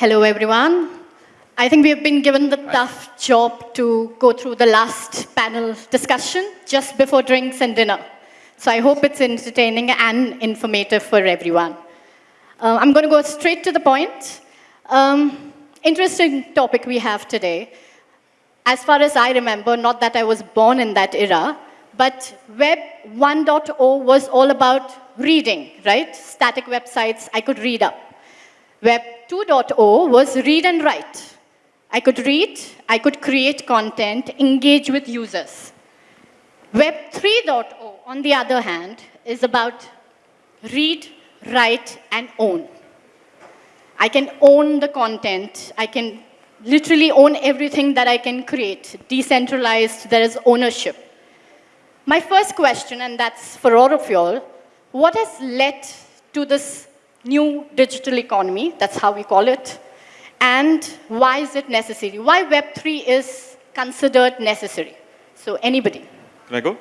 Hello, everyone. I think we have been given the tough job to go through the last panel discussion just before drinks and dinner. So I hope it's entertaining and informative for everyone. Uh, I'm going to go straight to the point. Um, interesting topic we have today. As far as I remember, not that I was born in that era, but Web 1.0 was all about reading, right? Static websites, I could read up. Web 2.0 was read and write. I could read, I could create content, engage with users. Web 3.0, on the other hand, is about read, write, and own. I can own the content. I can literally own everything that I can create. Decentralized, there is ownership. My first question, and that's for all of you all, what has led to this new digital economy, that's how we call it, and why is it necessary? Why Web3 is considered necessary? So anybody? Can I go?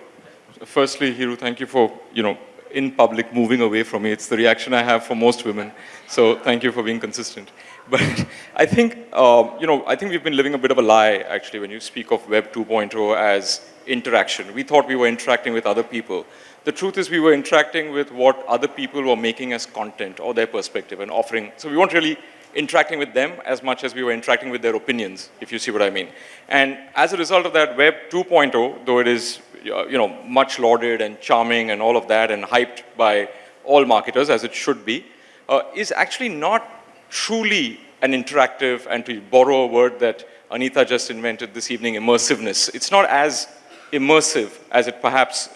Firstly, Hiru, thank you for, you know, in public moving away from me. It's the reaction I have for most women. So thank you for being consistent. But I think, uh, you know, I think we've been living a bit of a lie, actually, when you speak of Web 2.0 as interaction. We thought we were interacting with other people. The truth is we were interacting with what other people were making as content or their perspective and offering. So we weren't really interacting with them as much as we were interacting with their opinions, if you see what I mean. And as a result of that, Web 2.0, though it is uh, you know, much lauded and charming and all of that and hyped by all marketers, as it should be, uh, is actually not truly an interactive, and to borrow a word that Anita just invented this evening, immersiveness. It's not as immersive as it perhaps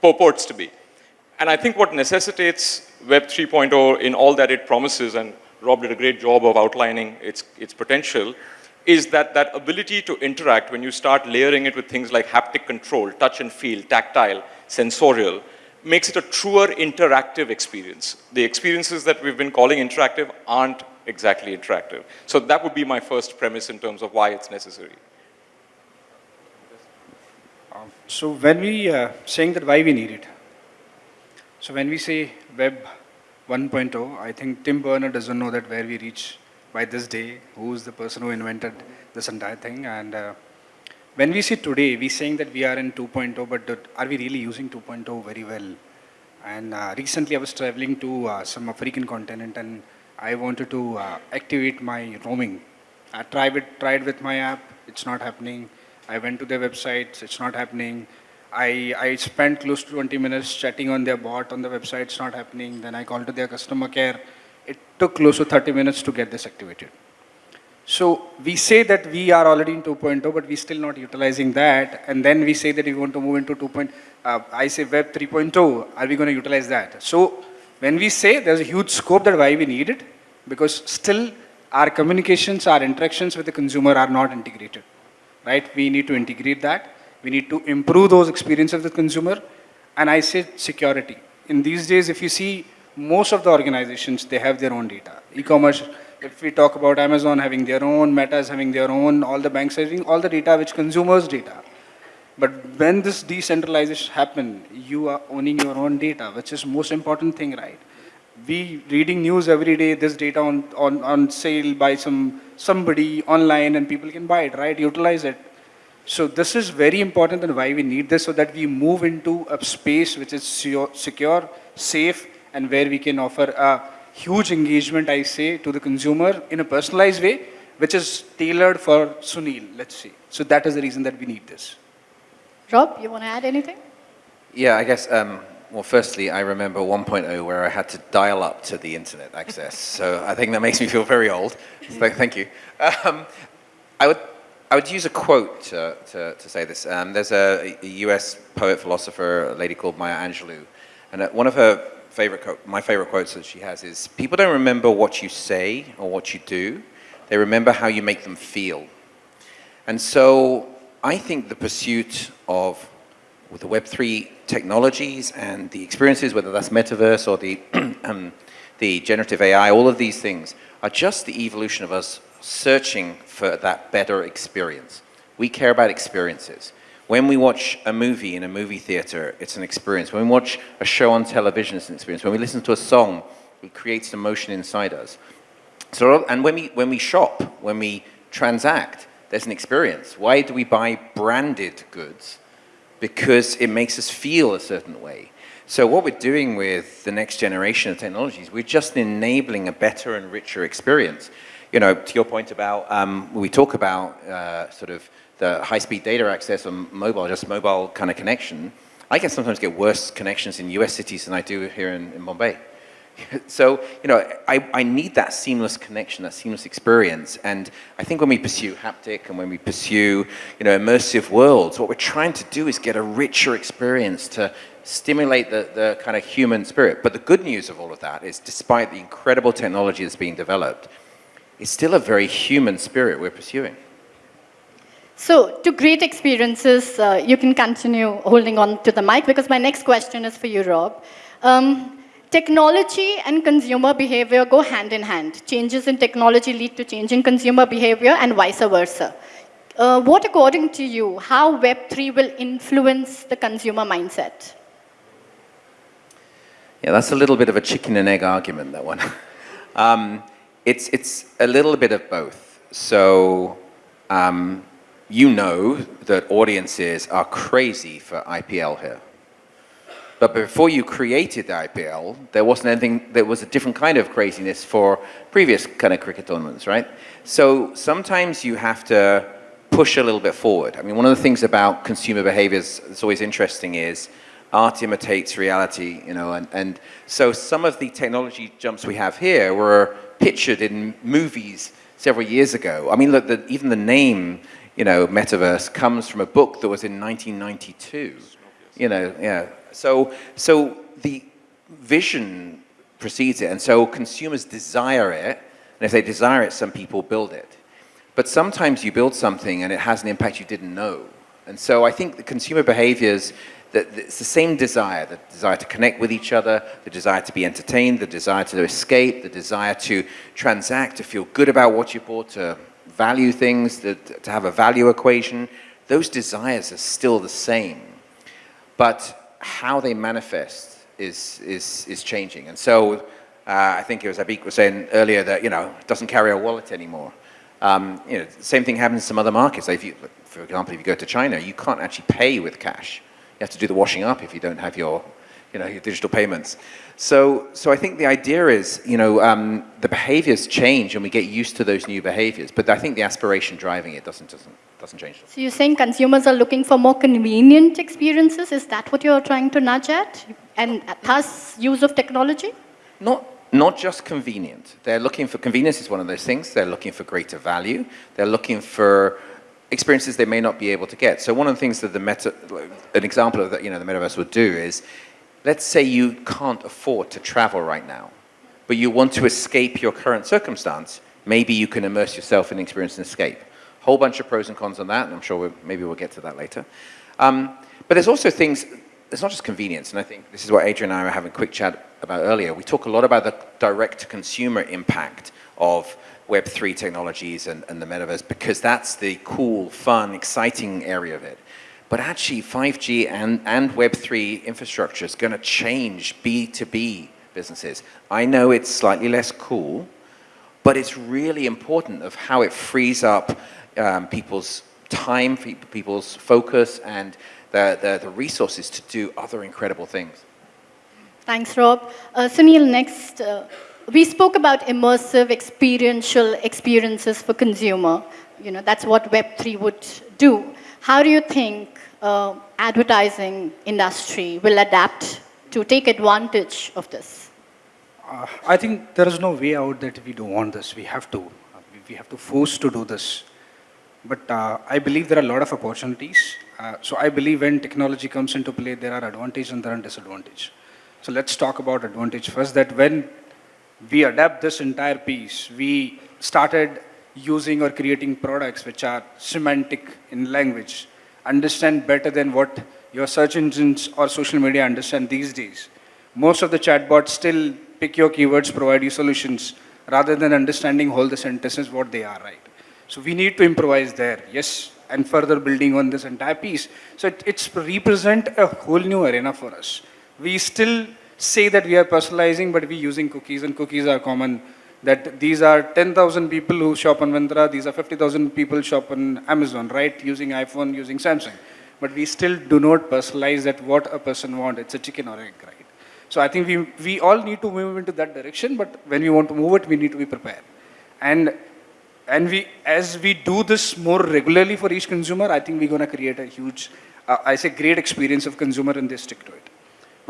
purports to be. And I think what necessitates Web 3.0 in all that it promises, and Rob did a great job of outlining its, its potential, is that that ability to interact when you start layering it with things like haptic control, touch and feel, tactile, sensorial, makes it a truer interactive experience. The experiences that we've been calling interactive aren't exactly interactive. So that would be my first premise in terms of why it's necessary. So when we uh, saying that why we need it, so when we say web 1.0, I think Tim Berners doesn't know that where we reach by this day, who is the person who invented this entire thing. And uh, when we say today, we're saying that we are in 2.0, but are we really using 2.0 very well? And uh, recently I was traveling to uh, some African continent and I wanted to uh, activate my roaming. I tried it, tried with my app, it's not happening. I went to their websites, it's not happening. I, I spent close to 20 minutes chatting on their bot on the website, it's not happening. Then I called to their customer care. It took close to 30 minutes to get this activated. So we say that we are already in 2.0, but we're still not utilizing that. And then we say that we want to move into 2. Uh, I say Web 3.0, are we going to utilize that? So when we say there's a huge scope that why we need it, because still our communications, our interactions with the consumer are not integrated right? We need to integrate that. We need to improve those experiences of the consumer. And I say security. In these days, if you see most of the organizations, they have their own data. E-commerce, if we talk about Amazon having their own, Meta's having their own, all the banks having all the data which consumers data. But when this decentralization happen, you are owning your own data, which is most important thing, right? We reading news every day, this data on, on, on sale by some somebody online and people can buy it, right? Utilize it. So this is very important and why we need this so that we move into a space which is secure, safe, and where we can offer a huge engagement, I say, to the consumer in a personalized way, which is tailored for Sunil, let's say. So that is the reason that we need this. Rob, you want to add anything? Yeah, I guess um, well, firstly, I remember 1.0 where I had to dial up to the internet access. so I think that makes me feel very old. So thank you. Um, I, would, I would use a quote to, to, to say this. Um, there's a, a, US poet philosopher, a lady called Maya Angelou, and uh, one of her favorite, my favorite quotes that she has is, people don't remember what you say or what you do, they remember how you make them feel. And so I think the pursuit of with the Web3 technologies and the experiences, whether that's metaverse or the, um, the generative AI, all of these things are just the evolution of us searching for that better experience. We care about experiences. When we watch a movie in a movie theater, it's an experience. When we watch a show on television, it's an experience. When we listen to a song, it creates emotion inside us. So, and when we, when we shop, when we transact, there's an experience. Why do we buy branded goods? Because it makes us feel a certain way. So what we're doing with the next generation of technologies, we're just enabling a better and richer experience. You know, to your point about, um, we talk about uh, sort of the high-speed data access on mobile, just mobile kind of connection. I can sometimes get worse connections in US cities than I do here in, in Bombay. so, you know, I, I need that seamless connection, that seamless experience. And I think when we pursue haptic and when we pursue, you know, immersive worlds, what we're trying to do is get a richer experience to stimulate the, the kind of human spirit. But the good news of all of that is despite the incredible technology that's being developed, it's still a very human spirit we're pursuing. So, to great experiences, uh, you can continue holding on to the mic because my next question is for you, Rob. Um, technology and consumer behavior go hand in hand. Changes in technology lead to change in consumer behavior and vice versa. Uh, what, according to you, how Web3 will influence the consumer mindset? Yeah, that's a little bit of a chicken and egg argument, that one. um, it's, it's a little bit of both. So, um, you know that audiences are crazy for IPL here. But before you created the IPL, there wasn't anything, there was a different kind of craziness for previous kind of cricket tournaments, right? So sometimes you have to push a little bit forward. I mean, one of the things about consumer behaviors that's always interesting is art imitates reality, you know, and, and so some of the technology jumps we have here were pictured in movies several years ago. I mean, look, the, even the name you know, metaverse comes from a book that was in 1992. You know, yeah. So, so the vision precedes it, and so consumers desire it, and if they desire it, some people build it. But sometimes you build something and it has an impact you didn't know. And so I think the consumer behaviors, that it's the same desire, the desire to connect with each other, the desire to be entertained, the desire to escape, the desire to transact, to feel good about what you bought, to value things, to, to have a value equation, those desires are still the same. But how they manifest is, is, is changing. And so uh, I think it was Abik was saying earlier that, you know, it doesn't carry a wallet anymore. Um, you know, same thing happens in some other markets. If you, for example, if you go to China, you can't actually pay with cash. You have to do the washing up if you don't have your, you know, digital payments. So, so I think the idea is, you know, um, the behaviors change and we get used to those new behaviors, but I think the aspiration driving it doesn't, doesn't, doesn't change. So you're saying consumers are looking for more convenient experiences? Is that what you're trying to nudge at? And thus, use of technology? Not, not just convenient. They're looking for, convenience is one of those things. They're looking for greater value. They're looking for experiences they may not be able to get. So one of the things that the meta, an example of that, you know, the metaverse would do is, let's say you can't afford to travel right now, but you want to escape your current circumstance, maybe you can immerse yourself in experience and escape. Whole bunch of pros and cons on that, and I'm sure we'll, maybe we'll get to that later. Um, but there's also things, it's not just convenience, and I think this is what Adrian and I were having a quick chat about earlier. We talk a lot about the direct-to-consumer impact of Web3 technologies and, and the metaverse because that's the cool, fun, exciting area of it. But actually, 5G and, and Web3 infrastructure is going to change B2B businesses. I know it's slightly less cool, but it's really important of how it frees up um, people's time, people's focus, and the, the, the, resources to do other incredible things. Thanks, Rob. Uh, Sunil, next, uh, we spoke about immersive experiential experiences for consumer. You know, that's what Web3 would do. How do you think uh, advertising industry will adapt to take advantage of this? Uh, I think there is no way out that we don't want this. We have to. we have to force to do this. But uh, I believe there are a lot of opportunities. Uh, so I believe when technology comes into play, there are advantages and there are disadvantages. So let's talk about advantage first, that when we adapt this entire piece, we started using or creating products which are semantic in language, understand better than what your search engines or social media understand these days. Most of the chatbots still pick your keywords, provide you solutions, rather than understanding all the sentences, what they are, right? So we need to improvise there, yes, and further building on this entire piece. So it, it's represent a whole new arena for us. We still say that we are personalizing, but we're using cookies, and cookies are common that these are 10,000 people who shop on Myntra, these are 50,000 people shop on Amazon, right? Using iPhone, using Samsung. But we still do not personalize that what a person wants. It's a chicken or egg, right? So I think we, we all need to move into that direction, but when we want to move it, we need to be prepared. And, and we, as we do this more regularly for each consumer, I think we're going to create a huge, uh, I say great experience of consumer and they stick to it.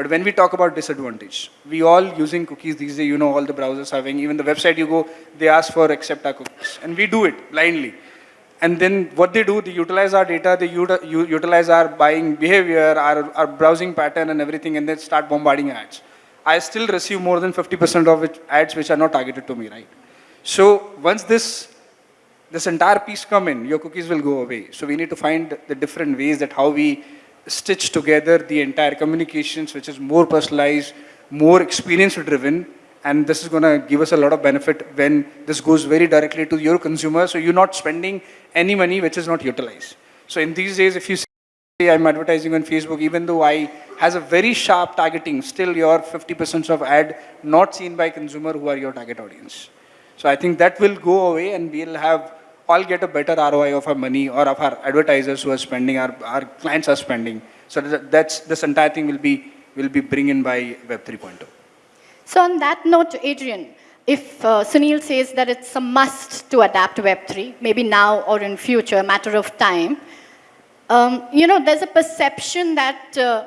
But when we talk about disadvantage, we all using cookies these days, you know, all the browsers having, even the website you go, they ask for accept our cookies. And we do it blindly. And then what they do, they utilize our data, they uti- utilize our buying behavior, our, our browsing pattern and everything, and then start bombarding ads. I still receive more than 50% of it, ads which are not targeted to me, right? So once this, this entire piece come in, your cookies will go away. So we need to find the different ways that how we stitch together the entire communications, which is more personalized, more experience driven, and this is going to give us a lot of benefit when this goes very directly to your consumer. So you're not spending any money which is not utilized. So in these days, if you say I'm advertising on Facebook, even though I has a very sharp targeting, still your 50% of ad not seen by consumer who are your target audience. So I think that will go away and we'll have all get a better ROI of our money or of our advertisers who are spending, our, our clients are spending. So that, that's, this entire thing will be, will be bring in by Web 3.0. So on that note, Adrian, if uh, Sunil says that it's a must to adapt Web3, maybe now or in future, a matter of time, um, you know, there's a perception that, uh,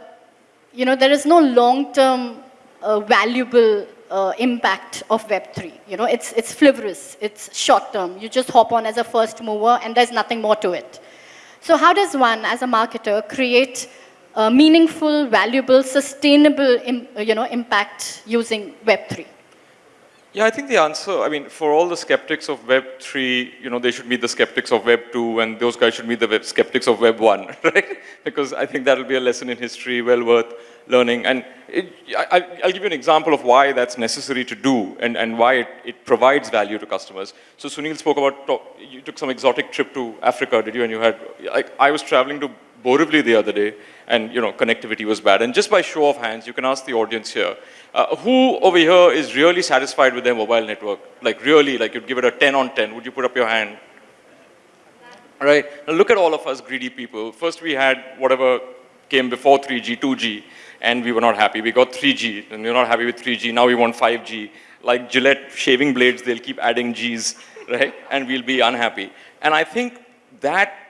you know, there is no long-term uh, valuable uh, impact of Web3. You know, it's, it's flivorous, it's short-term. You just hop on as a first mover and there's nothing more to it. So how does one, as a marketer, create a meaningful, valuable, sustainable, you know, impact using Web3? Yeah, I think the answer, I mean, for all the skeptics of Web 3, you know, they should meet the skeptics of Web 2, and those guys should meet the web skeptics of Web 1, right? Because I think that'll be a lesson in history well worth learning. And it, I, I'll give you an example of why that's necessary to do and, and why it, it provides value to customers. So Sunil spoke about, you took some exotic trip to Africa, did you? And you had, like, I was traveling to Borivali the other day, and you know connectivity was bad. And just by show of hands, you can ask the audience here, uh, who over here is really satisfied with their mobile network? Like really, like you'd give it a 10 on 10. Would you put up your hand? All right. Now look at all of us greedy people. First we had whatever came before 3G, 2G, and we were not happy. We got 3G, and we are not happy with 3G. Now we want 5G. Like Gillette shaving blades, they'll keep adding Gs, right? And we'll be unhappy. And I think that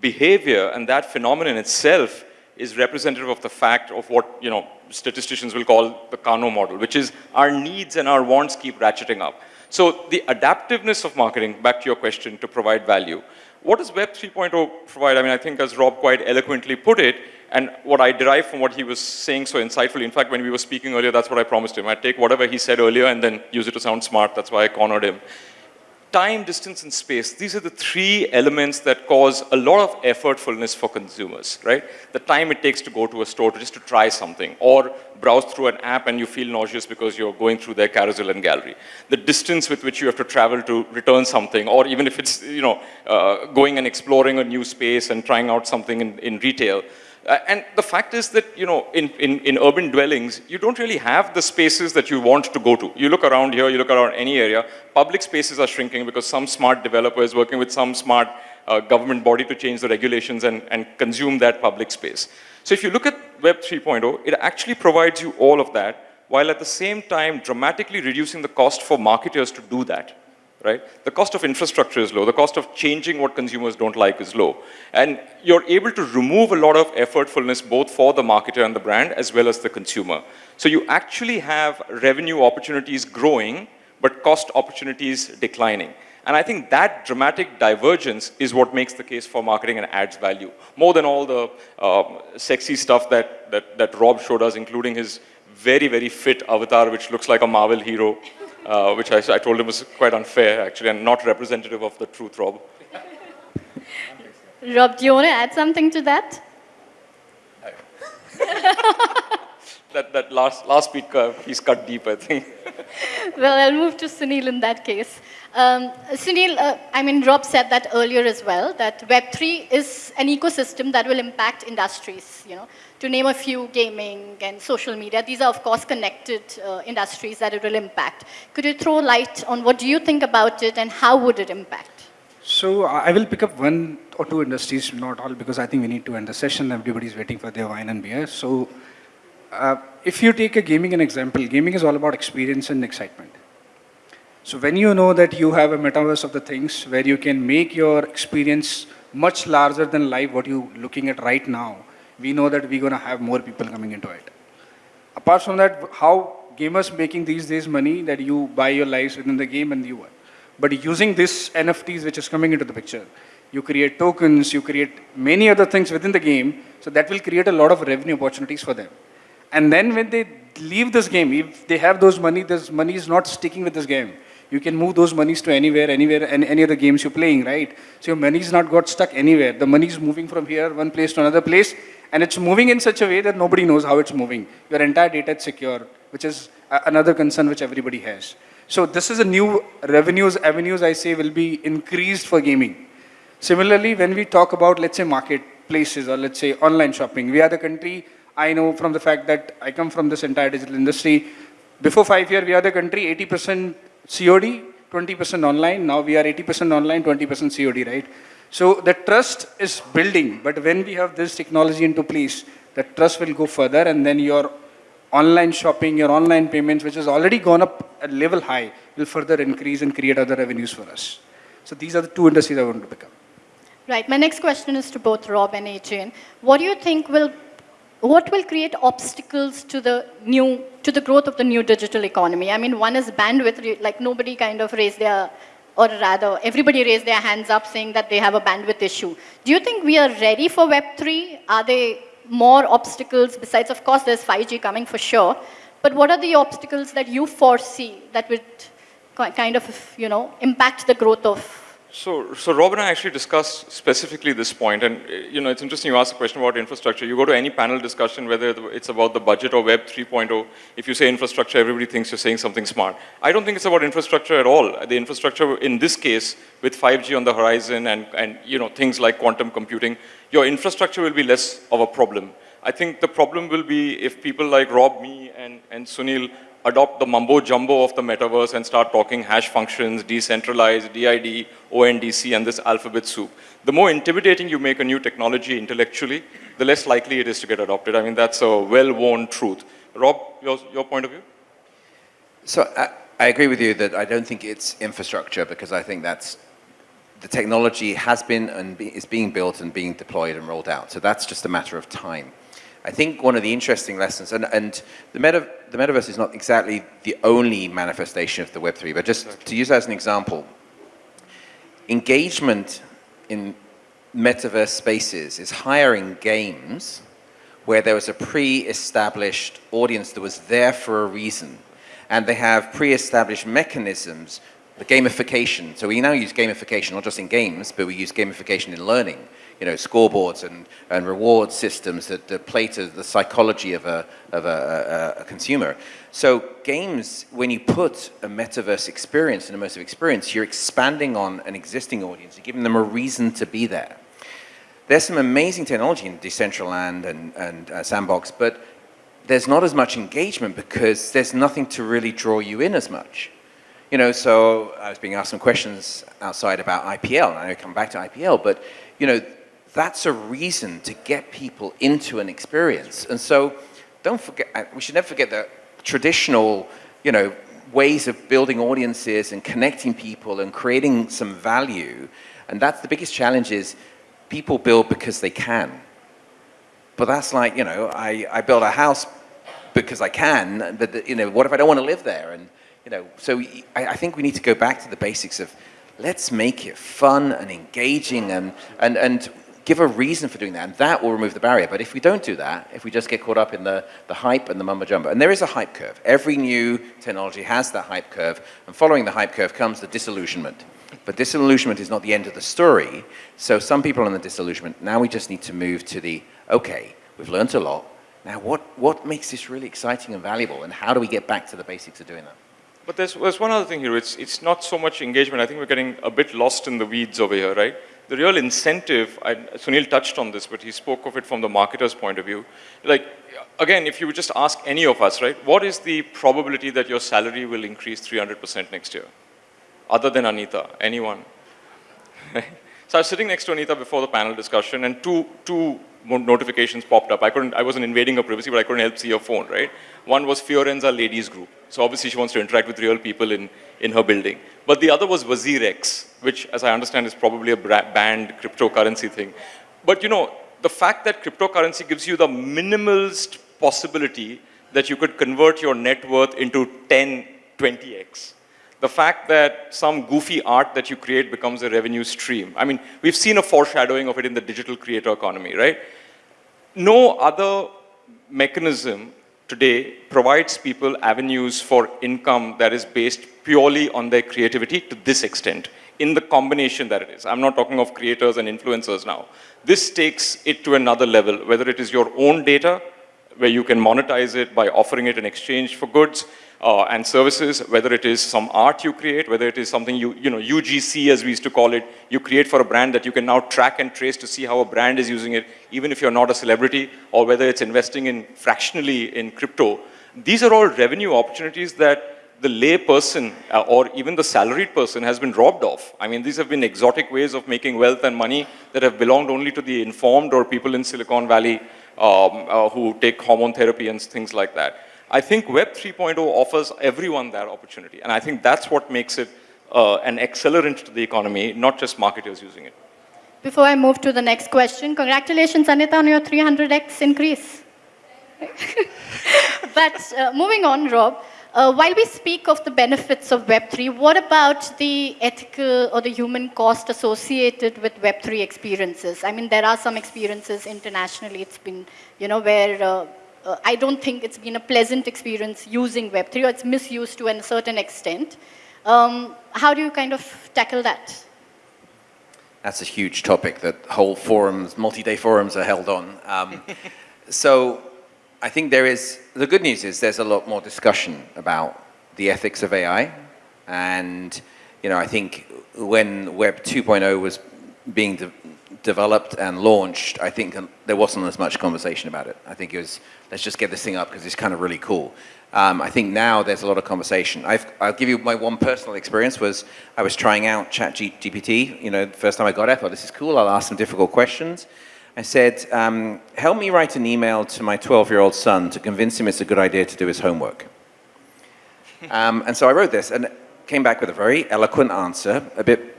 behavior and that phenomenon itself is representative of the fact of what, you know, statisticians will call the Kano model, which is our needs and our wants keep ratcheting up. So the adaptiveness of marketing, back to your question, to provide value. What does Web 3.0 provide? I mean, I think as Rob quite eloquently put it, and what I derive from what he was saying so insightfully, in fact, when we were speaking earlier, that's what I promised him. I'd take whatever he said earlier and then use it to sound smart. That's why I cornered him time, distance, and space, these are the three elements that cause a lot of effortfulness for consumers, right? The time it takes to go to a store to just to try something, or browse through an app and you feel nauseous because you're going through their carousel and gallery. The distance with which you have to travel to return something, or even if it's, you know, uh, going and exploring a new space and trying out something in, in retail. Uh, and the fact is that, you know, in, in, in urban dwellings, you don't really have the spaces that you want to go to. You look around here, you look around any area, public spaces are shrinking because some smart developer is working with some smart uh, government body to change the regulations and, and consume that public space. So if you look at Web 3.0, it actually provides you all of that, while at the same time dramatically reducing the cost for marketers to do that right? The cost of infrastructure is low. The cost of changing what consumers don't like is low. And you're able to remove a lot of effortfulness both for the marketer and the brand as well as the consumer. So you actually have revenue opportunities growing, but cost opportunities declining. And I think that dramatic divergence is what makes the case for marketing and adds value. More than all the um, sexy stuff that, that, that Rob showed us, including his very, very fit avatar, which looks like a Marvel hero uh, which I, I, told him was quite unfair, actually, and not representative of the truth, Rob. Rob, do you want to add something to that? that, that last, last speaker, he's cut deep, I think. well, I'll move to Sunil in that case. Um, Sunil, uh, I mean, Rob said that earlier as well, that Web3 is an ecosystem that will impact industries, you know. To name a few, gaming and social media, these are, of course, connected uh, industries that it will impact. Could you throw light on what do you think about it and how would it impact? So I will pick up one or two industries, not all, because I think we need to end the session. Everybody's waiting for their wine and beer. So uh, if you take a gaming an example, gaming is all about experience and excitement. So when you know that you have a metaverse of the things where you can make your experience much larger than live what you're looking at right now, we know that we're going to have more people coming into it. Apart from that, how gamers making these days money that you buy your lives within the game and you are. But using this NFTs which is coming into the picture, you create tokens, you create many other things within the game, so that will create a lot of revenue opportunities for them. And then when they leave this game, if they have those money, this money is not sticking with this game. You can move those monies to anywhere, anywhere, and any other games you're playing, right? So your money is not got stuck anywhere. The money is moving from here, one place to another place, and it's moving in such a way that nobody knows how it's moving. Your entire data is secure, which is another concern which everybody has. So this is a new revenues, avenues I say will be increased for gaming. Similarly, when we talk about, let's say, marketplaces or let's say online shopping, we are the country I know from the fact that I come from this entire digital industry. Before five years, we are the country 80% COD, 20% online. Now we are 80% online, 20% COD, right? So the trust is building, but when we have this technology into place, the trust will go further and then your online shopping, your online payments, which has already gone up a level high, will further increase and create other revenues for us. So these are the two industries I want to pick up. Right. My next question is to both Rob and Adrian. What do you think will what will create obstacles to the new, to the growth of the new digital economy? I mean, one is bandwidth, like nobody kind of raised their, or rather, everybody raised their hands up saying that they have a bandwidth issue. Do you think we are ready for Web3? Are there more obstacles besides, of course, there's 5G coming for sure, but what are the obstacles that you foresee that would kind of, you know, impact the growth of so, so Rob and I actually discussed specifically this point, and uh, you know, it's interesting you ask a question about infrastructure. You go to any panel discussion, whether it's about the budget or Web 3.0, if you say infrastructure, everybody thinks you're saying something smart. I don't think it's about infrastructure at all. The infrastructure, in this case, with 5G on the horizon and, and you know, things like quantum computing, your infrastructure will be less of a problem. I think the problem will be if people like Rob, me, and, and Sunil adopt the mumbo jumbo of the metaverse and start talking hash functions, decentralized, DID, ONDC, and this alphabet soup. The more intimidating you make a new technology intellectually, the less likely it is to get adopted. I mean, that's a well-worn truth. Rob, your, your point of view? So I, I agree with you that I don't think it's infrastructure because I think that's the technology has been and be, is being built and being deployed and rolled out. So that's just a matter of time. I think one of the interesting lessons, and, and the, meta, the metaverse is not exactly the only manifestation of the Web3, but just to use as an example, engagement in metaverse spaces is higher in games where there was a pre-established audience that was there for a reason, and they have pre-established mechanisms the gamification. So we now use gamification not just in games, but we use gamification in learning. You know, scoreboards and, and reward systems that, that play to the psychology of, a, of a, a, a, consumer. So games, when you put a metaverse experience, an immersive experience, you're expanding on an existing audience. You're giving them a reason to be there. There's some amazing technology in Decentraland and, and uh, Sandbox, but there's not as much engagement because there's nothing to really draw you in as much. You know, so I was being asked some questions outside about IPL, and I come back to IPL, but, you know, that's a reason to get people into an experience. And so don't forget, uh, we should never forget that traditional, you know, ways of building audiences and connecting people and creating some value. And that's the biggest challenge is people build because they can. But that's like, you know, I, I build a house because I can, but, you know, what if I don't want to live there? And, you know, so I, I, think we need to go back to the basics of let's make it fun and engaging and, and, and give a reason for doing that, and that will remove the barrier. But if we don't do that, if we just get caught up in the, the hype and the mumbo jumbo, and there is a hype curve. Every new technology has that hype curve, and following the hype curve comes the disillusionment. But disillusionment is not the end of the story, so some people are in the disillusionment. Now we just need to move to the, okay, we've learned a lot, now what, what makes this really exciting and valuable, and how do we get back to the basics of doing that? But there's, there's one other thing here. It's, it's not so much engagement. I think we're getting a bit lost in the weeds over here, right? The real incentive, I, Sunil touched on this, but he spoke of it from the marketer's point of view. Like, again, if you would just ask any of us, right, what is the probability that your salary will increase 300% next year? Other than Anita, anyone? so I was sitting next to Anita before the panel discussion, and two, two notifications popped up. I couldn't, I wasn't invading her privacy, but I couldn't help see her phone, right? One was Fiorenza Ladies Group. So obviously she wants to interact with real people in, in her building. But the other was WazirX, which, as I understand, is probably a banned cryptocurrency thing. But you know, the fact that cryptocurrency gives you the minimalist possibility that you could convert your net worth into 10, 20x. The fact that some goofy art that you create becomes a revenue stream. I mean, we've seen a foreshadowing of it in the digital creator economy, right? No other mechanism today provides people avenues for income that is based purely on their creativity to this extent, in the combination that it is. I'm not talking of creators and influencers now. This takes it to another level, whether it is your own data, where you can monetize it by offering it in exchange for goods uh, and services, whether it is some art you create, whether it is something you, you know, UGC as we used to call it, you create for a brand that you can now track and trace to see how a brand is using it, even if you're not a celebrity, or whether it's investing in fractionally in crypto. These are all revenue opportunities that the lay person uh, or even the salaried person has been robbed of. I mean, these have been exotic ways of making wealth and money that have belonged only to the informed or people in Silicon Valley um, uh, who take hormone therapy and things like that. I think Web 3.0 offers everyone that opportunity. And I think that's what makes it uh, an accelerant to the economy, not just marketers using it. Before I move to the next question, congratulations, Anita, on your 300x increase. but uh, moving on, Rob, uh, while we speak of the benefits of Web3, what about the ethical or the human cost associated with Web3 experiences? I mean, there are some experiences internationally, it's been, you know, where uh, I don't think it's been a pleasant experience using Web3 or it's misused to a certain extent. Um, how do you kind of tackle that? That's a huge topic that whole forums, multi-day forums are held on. Um, so I think there is, the good news is there's a lot more discussion about the ethics of AI. And, you know, I think when Web 2.0 was being de developed and launched, I think there wasn't as much conversation about it. I think it was, let's just get this thing up because it's kind of really cool. Um, I think now there's a lot of conversation. i will give you my one personal experience was I was trying out ChatGPT, you know, the first time I got it, I thought this is cool, I'll ask some difficult questions. I said, um, help me write an email to my 12-year-old son to convince him it's a good idea to do his homework. um, and so I wrote this and came back with a very eloquent answer, a bit,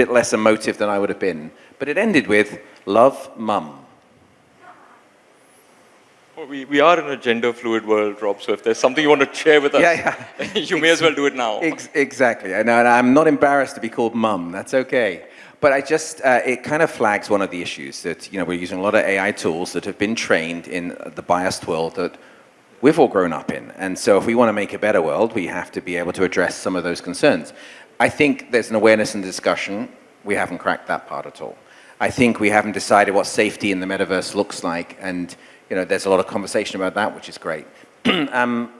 bit less emotive than I would have been. But it ended with, love, mum. Well, we, we are in a gender fluid world, Rob, so if there's something you want to share with us, yeah, yeah. you may as well do it now. Ex exactly. And I'm not embarrassed to be called mum. That's okay. But I just, uh, it kind of flags one of the issues that, you know, we're using a lot of AI tools that have been trained in the biased world that we've all grown up in. And so if we want to make a better world, we have to be able to address some of those concerns. I think there's an awareness and discussion. We haven't cracked that part at all. I think we haven't decided what safety in the metaverse looks like. And, you know, there's a lot of conversation about that, which is great. um,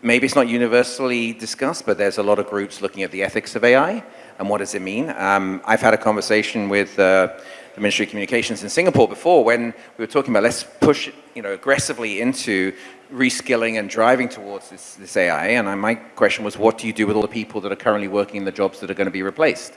maybe it's not universally discussed, but there's a lot of groups looking at the ethics of AI and what does it mean. Um, I've had a conversation with uh, the Ministry of Communications in Singapore before when we were talking about let's push you know, aggressively into reskilling and driving towards this, this AI. And I, my question was, what do you do with all the people that are currently working in the jobs that are going to be replaced?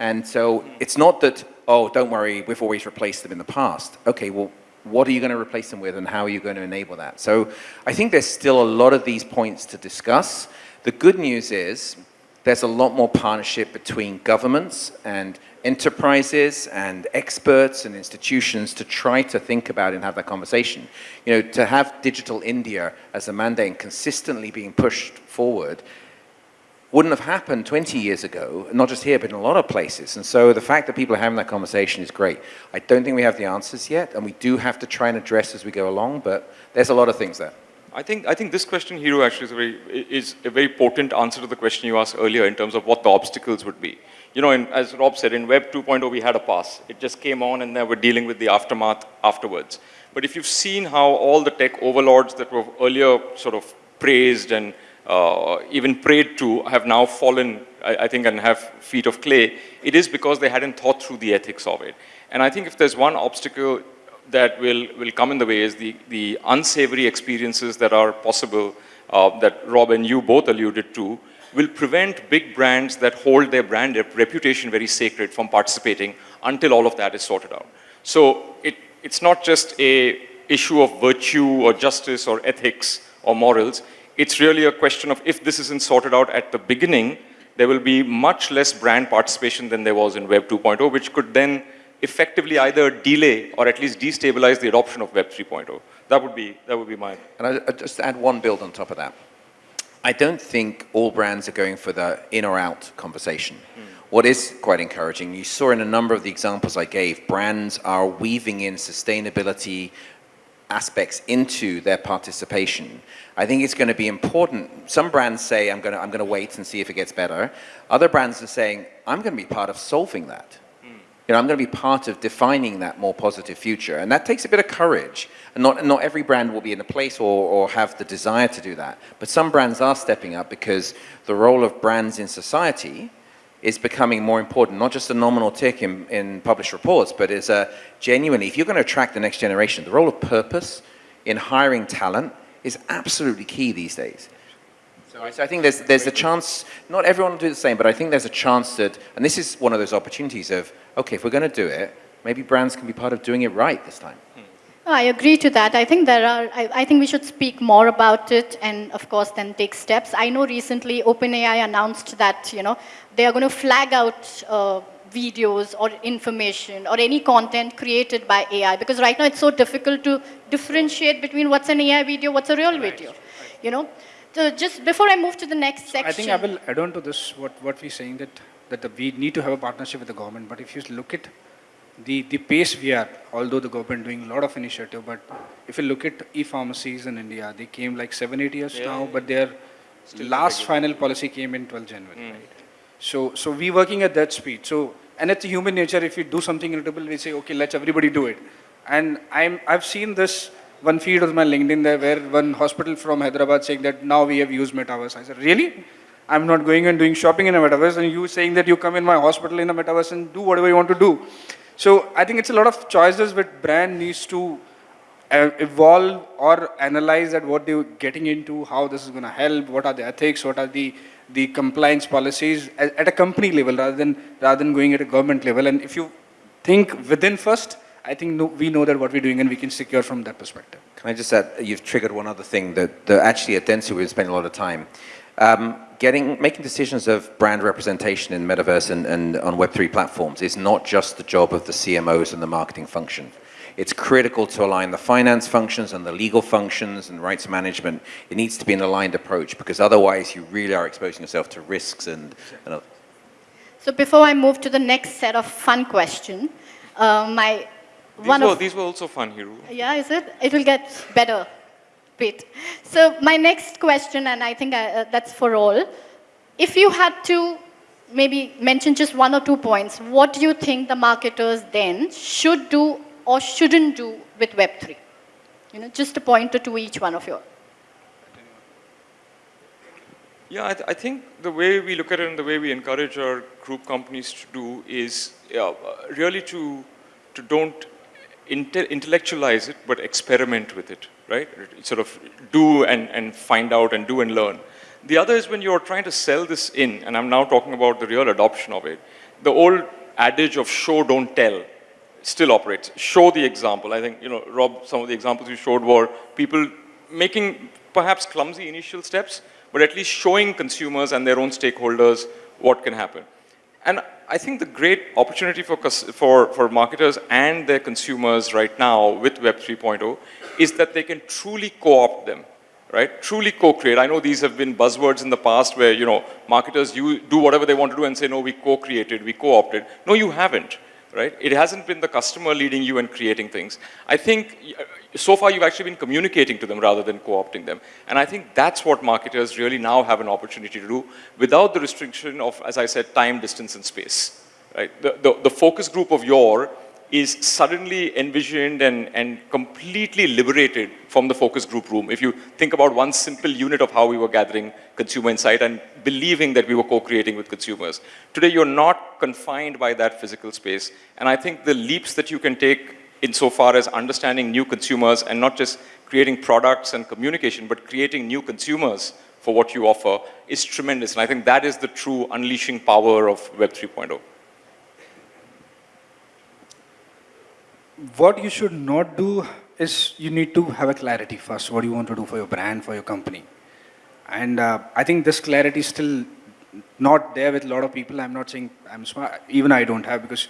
And so it's not that, oh, don't worry, we've always replaced them in the past. Okay, well, what are you going to replace them with and how are you going to enable that? So I think there's still a lot of these points to discuss. The good news is there's a lot more partnership between governments and enterprises and experts and institutions to try to think about and have that conversation. You know, to have Digital India as a mandate consistently being pushed forward wouldn't have happened 20 years ago, not just here, but in a lot of places. And so the fact that people are having that conversation is great. I don't think we have the answers yet, and we do have to try and address as we go along, but there's a lot of things there. I think, I think this question, Hiro, actually is a, very, is a very potent answer to the question you asked earlier in terms of what the obstacles would be. You know, in, as Rob said, in Web 2.0, we had a pass. It just came on and then we're dealing with the aftermath afterwards. But if you've seen how all the tech overlords that were earlier sort of praised and uh, even prayed to have now fallen, I, I think, and have feet of clay, it is because they hadn't thought through the ethics of it. And I think if there's one obstacle that will, will come in the way is the, the unsavory experiences that are possible, uh, that Rob and you both alluded to, will prevent big brands that hold their brand rep- reputation very sacred from participating until all of that is sorted out. So it, it's not just a issue of virtue or justice or ethics or morals. It's really a question of if this isn't sorted out at the beginning, there will be much less brand participation than there was in Web 2.0, which could then effectively either delay or at least destabilize the adoption of Web 3.0. That would be, that would be my And I, I just add one build on top of that. I don't think all brands are going for the in or out conversation. Hmm. What is quite encouraging, you saw in a number of the examples I gave, brands are weaving in sustainability aspects into their participation. I think it's going to be important. Some brands say, I'm going to, I'm going to wait and see if it gets better. Other brands are saying, I'm going to be part of solving that. You know, I'm going to be part of defining that more positive future. And that takes a bit of courage. And not, not every brand will be in a place or, or have the desire to do that. But some brands are stepping up because the role of brands in society is becoming more important, not just a nominal tick in, in published reports, but is a genuinely, if you're going to attract the next generation, the role of purpose in hiring talent is absolutely key these days. So I, so I think there's, there's a chance, not everyone will do the same, but I think there's a chance that, and this is one of those opportunities of, okay, if we're going to do it, maybe brands can be part of doing it right this time. I agree to that. I think there are, I, I, think we should speak more about it and of course then take steps. I know recently OpenAI announced that, you know, they are going to flag out uh, videos or information or any content created by AI because right now it's so difficult to differentiate between what's an AI video, what's a real video, you know. So just before I move to the next section. I think I will add on to this what, what we're saying that, that the, we need to have a partnership with the government. But if you look at the, the pace we are, although the government doing a lot of initiative, but if you look at e-pharmacies in India, they came like seven, eight years Yeah. now, but their last final policy came in 12 January, right? So, so we working at that speed. So, and it's human nature, if you do something irritable, we say, okay, let's everybody do it. And I'm, I've seen this one feed of my LinkedIn there where one hospital from Hyderabad saying that now we have used Metaverse. I said, really? I'm not going and doing shopping in a Metaverse and you saying that you come in my hospital in a Metaverse and do whatever you want to do. So I think it's a lot of choices which brand needs to uh, evolve or analyze at what they're getting into, how this is going to help, what are the ethics, what are the, the compliance policies at, at a company level rather than, rather than going at a government level. And if you think within first, I think no, we know that what we're doing and we can secure from that perspective. Can I just add, you've triggered one other thing that, that actually at Dentsu we've spent a lot of time. Um, getting, making decisions of brand representation in Metaverse and, and on Web3 platforms is not just the job of the CMOs and the marketing function. It's critical to align the finance functions and the legal functions and rights management. It needs to be an aligned approach because otherwise you really are exposing yourself to risks and, and So before I move to the next set of fun question, uh, my These, one were, of these were also fun, Hiru. yeah, is it? It will get better. Wait. So my next question, and I think I, uh, that's for all. If you had to maybe mention just one or two points, what do you think the marketers then should do or shouldn't do with Web3? You know, just a point or two each one of you. Yeah, I, th- I think the way we look at it and the way we encourage our group companies to do is yeah, uh, really to, to don't intellectualize it, but experiment with it, right? Sort of do and, and find out and do and learn. The other is when you're trying to sell this in, and I'm now talking about the real adoption of it, the old adage of show, don't tell still operates. Show the example. I think, you know, Rob, some of the examples you showed were people making perhaps clumsy initial steps, but at least showing consumers and their own stakeholders what can happen. And I think the great opportunity for, for, for marketers and their consumers right now with Web 3.0 is that they can truly co-opt them, right? Truly co-create. I know these have been buzzwords in the past where, you know, marketers you do whatever they want to do and say, no, we co-created, we co-opted. No, you haven't, right? It hasn't been the customer leading you and creating things. I think uh, so far you've actually been communicating to them rather than co-opting them. And I think that's what marketers really now have an opportunity to do without the restriction of, as I said, time, distance, and space. Right? The, the, the focus group of your is suddenly envisioned and, and completely liberated from the focus group room. If you think about one simple unit of how we were gathering consumer insight and believing that we were co-creating with consumers. Today, you're not confined by that physical space. And I think the leaps that you can take insofar as understanding new consumers and not just creating products and communication, but creating new consumers for what you offer is tremendous. And I think that is the true unleashing power of Web oh. 3.0. what you should not do is you need to have a clarity first, what do you want to do for your brand, for your company. And uh, I think this clarity is still not there with a lot of people. I'm not saying I'm smart, even I don't have, because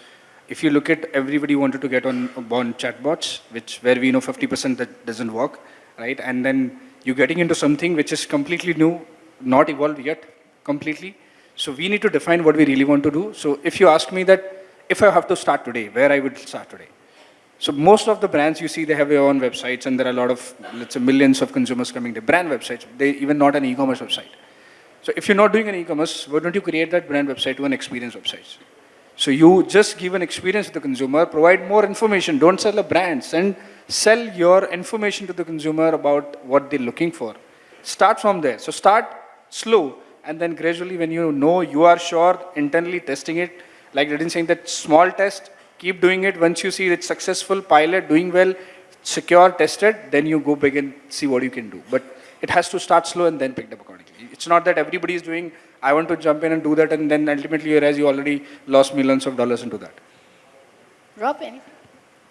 if you look at everybody wanted to get on, on chatbots, which where we know 50% that doesn't work, right? And then you're getting into something which is completely new, not evolved yet completely. So we need to define what we really want to do. So if you ask me that, if I have to start today, where I would start today? So most of the brands you see, they have their own websites and there are a lot of, let's say millions of consumers coming to brand websites. They even not an e-commerce website. So if you're not doing an e-commerce, why don't you create that brand website to an experience website? So you just give an experience to the consumer, provide more information, don't sell a brand, send, sell your information to the consumer about what they're looking for. Start from there. So start slow and then gradually when you know you are sure, internally testing it, like didn't saying that small test, Keep doing it. Once you see it's successful, pilot, doing well, secure, tested, then you go big and see what you can do. But it has to start slow and then pick up accordingly. It's not that everybody is doing, I want to jump in and do that, and then ultimately you realize you already lost millions of dollars into that. Rob, anything?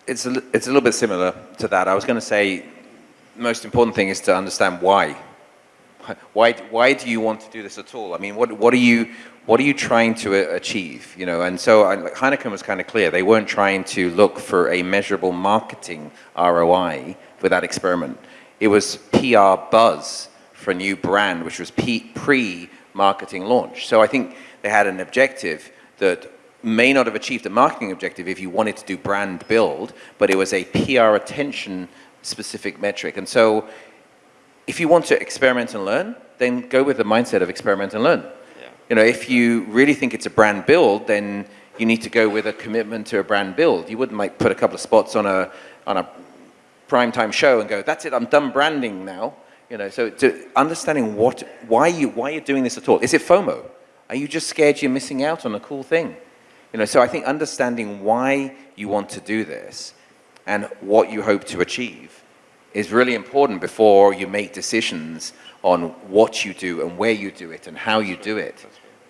It's a, it's a little bit similar to that. I was going to say, most important thing is to understand why. Why, why do you want to do this at all? I mean, what, what, are you, what are you trying to achieve? You know, and so Heineken was kind of clear. They weren't trying to look for a measurable marketing ROI for that experiment. It was PR buzz for a new brand, which was pre-marketing launch. So I think they had an objective that may not have achieved a marketing objective if you wanted to do brand build, but it was a PR attention specific metric. And so if you want to experiment and learn, then go with the mindset of experiment and learn. You know, if you really think it's a brand build, then you need to go with a commitment to a brand build. You wouldn't like put a couple of spots on a on a prime time show and go, that's it, I'm done branding now. You know, so to understanding what, why you why you're doing this at all. Is it FOMO? Are you just scared you're missing out on a cool thing? You know, so I think understanding why you want to do this and what you hope to achieve is really important before you make decisions on what you do and where you do it and how you do it.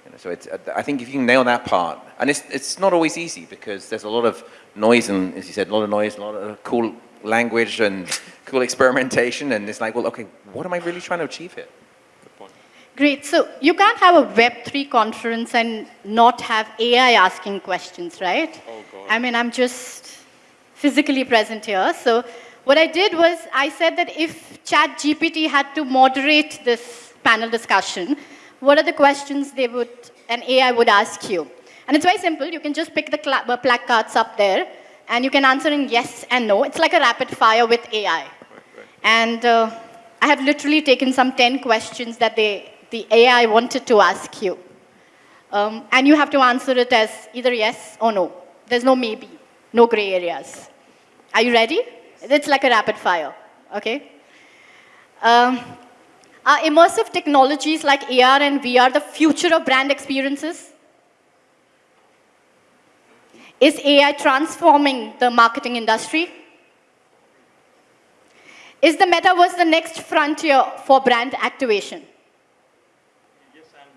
You know, so it's, I think if you can nail that part, and it's, it's not always easy because there's a lot of noise and, as you said, a lot of noise, a lot of cool language and cool experimentation, and it's like, well, okay, what am I really trying to achieve here? Great. So you can't have a Web3 conference and not have AI asking questions, right? Oh, God. I mean, I'm just physically present here. So what I did was I said that if ChatGPT had to moderate this panel discussion, what are the questions they would, an AI would ask you? And it's very simple. You can just pick the uh, placards up there, and you can answer in yes and no. It's like a rapid fire with AI. Right, right. And uh, I have literally taken some 10 questions that they, the AI wanted to ask you. Um, and you have to answer it as either yes or no. There's no maybe, no gray areas. Are you ready? It's like a rapid fire, okay? Um, are immersive technologies like AR and VR the future of brand experiences? Is AI transforming the marketing industry? Is the metaverse the next frontier for brand activation? Yes and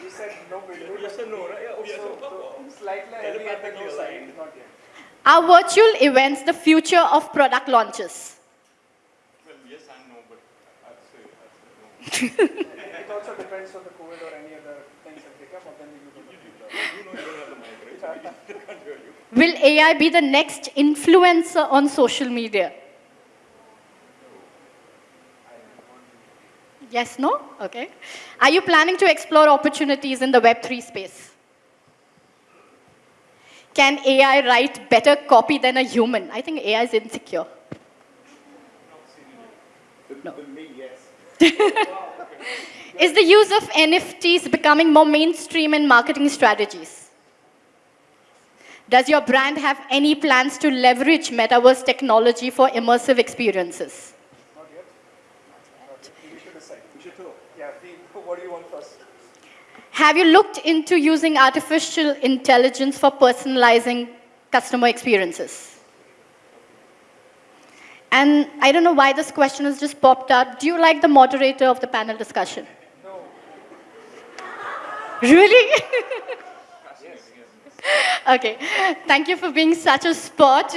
no. You said no. Yes and no, right? Oh, yes. Slightly are virtual events the future of product launches? Well, yes and no, but I'd say, I'd say no. it also depends on the COVID or any other things that they come up, then you know you don't have the mic, right? can't hear you. Will AI be the next influencer on social media? Yes, no? Okay. Are you planning to explore opportunities in the Web3 space? Can AI write better copy than a human? I think AI is insecure. No. is the use of NFTs becoming more mainstream in marketing strategies? Does your brand have any plans to leverage metaverse technology for immersive experiences? Have you looked into using artificial intelligence for personalizing customer experiences? And I don't know why this question has just popped out. Do you like the moderator of the panel discussion? No. Really? okay. Thank you for being such a sport.